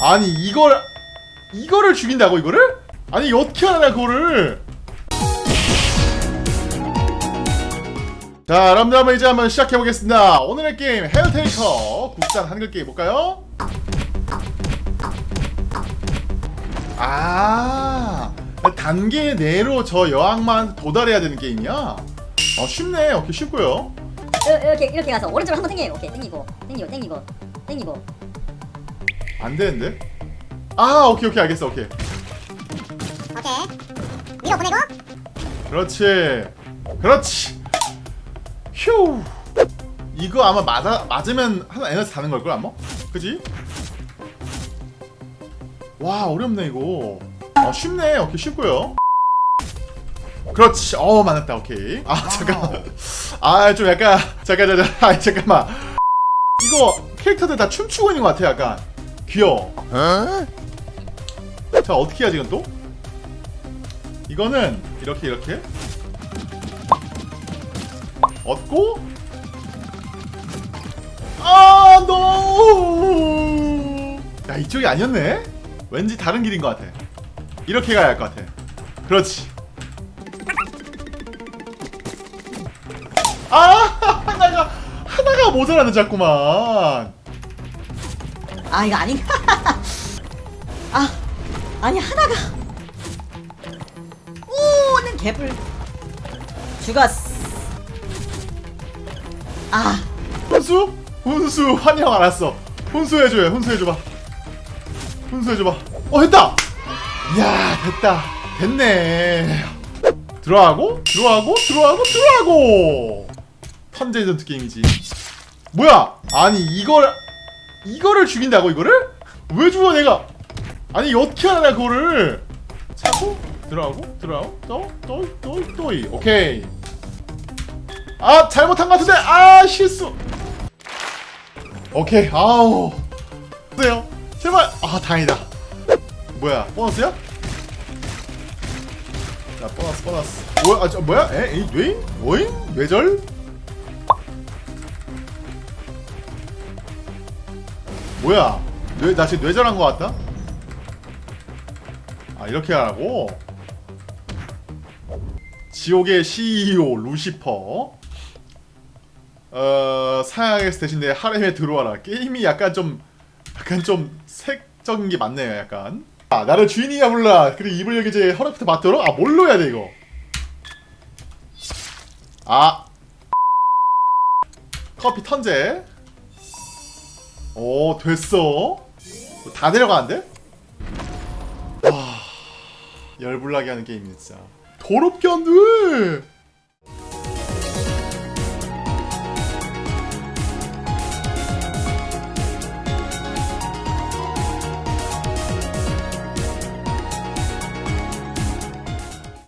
아니 이걸 이거를 죽인다고 이거를? 아니 어떻게 하냐 그거를 자 여러분들 이제 한번 시작해보겠습니다 오늘의 게임 헤어테이커 국산 한글 게임 볼까요? 아 단계 내로 저 여왕만 도달해야 되는 게임이야? 어 쉽네 오케이 쉽고요 이렇게 이렇게 가서 오른쪽으로 한번 당겨요. 오케이 당기고 당기고 당기고 당기고. 안 되는데? 아 오케이 오케이 알겠어 오케이. 오케이. 밀어 보내고. 그렇지. 그렇지. 휴. 이거 아마 맞아 맞으면 하나 에너지 다는 걸걸 아마? 그지? 와 어렵네 이거. 아 쉽네. 오케이 쉽고요. 그렇지. 어 맞았다. 오케이. 아 잠깐만. 아 좀 약간 잠깐 잠깐. 아 잠깐만. 이거 캐릭터들 다 춤추고 있는 것 같아 약간 귀여워. 자 어떻게 해야지 이건 또? 이거는 이렇게 이렇게. 얻고. 아 노! 야 이쪽이 아니었네? 왠지 다른 길인 것 같아. 이렇게 가야 할 것 같아. 그렇지. 아 하나가 하나가 모자라는 자꾸만 아 이거 아닌가? 아 아니 하나가. 오는 개불. 죽었어. 아 훈수? 훈수 환영 알았어 훈수해줘요 훈수해줘봐 훈수해줘봐 어 했다 이야 됐다 됐네 들어가고 들어가고 들어가고 들어가고 턴제 전투 게임이지 뭐야 아니 이걸 이거를 죽인다고 이거를? 왜 죽어 내가? 아니 어떻게 하냐 그거를? 차고 들어가고? 들어가고? 또또또또이. 오케이. 아 잘못한 것 같은데? 아 실수. 오케이. 아우. 보세요? 제발. 아 다행이다. 뭐야 보너스야? 자 보너스 보너스. 뭐야? 아 저, 뭐야? 에? 이 뇌인? 뭐인? 뇌절? 뭐야? 뇌, 나 지금 뇌절한 것 같다? 아 이렇게 하라고? 지옥의 CEO 루시퍼. 어 사양에서 대신 내 하렘에 들어와라. 게임이 약간 좀 약간 좀 색적인 게 많네요 약간. 아 나를 주인이야 불라 그리고 이불 여기 이제 허리부터 맞도록? 아 뭘로 해야 돼 이거? 아. 커피 턴제 오 됐어? 다 내려가는데? 와 열불나게 하는 게임이네 진짜. 더럽게 안돼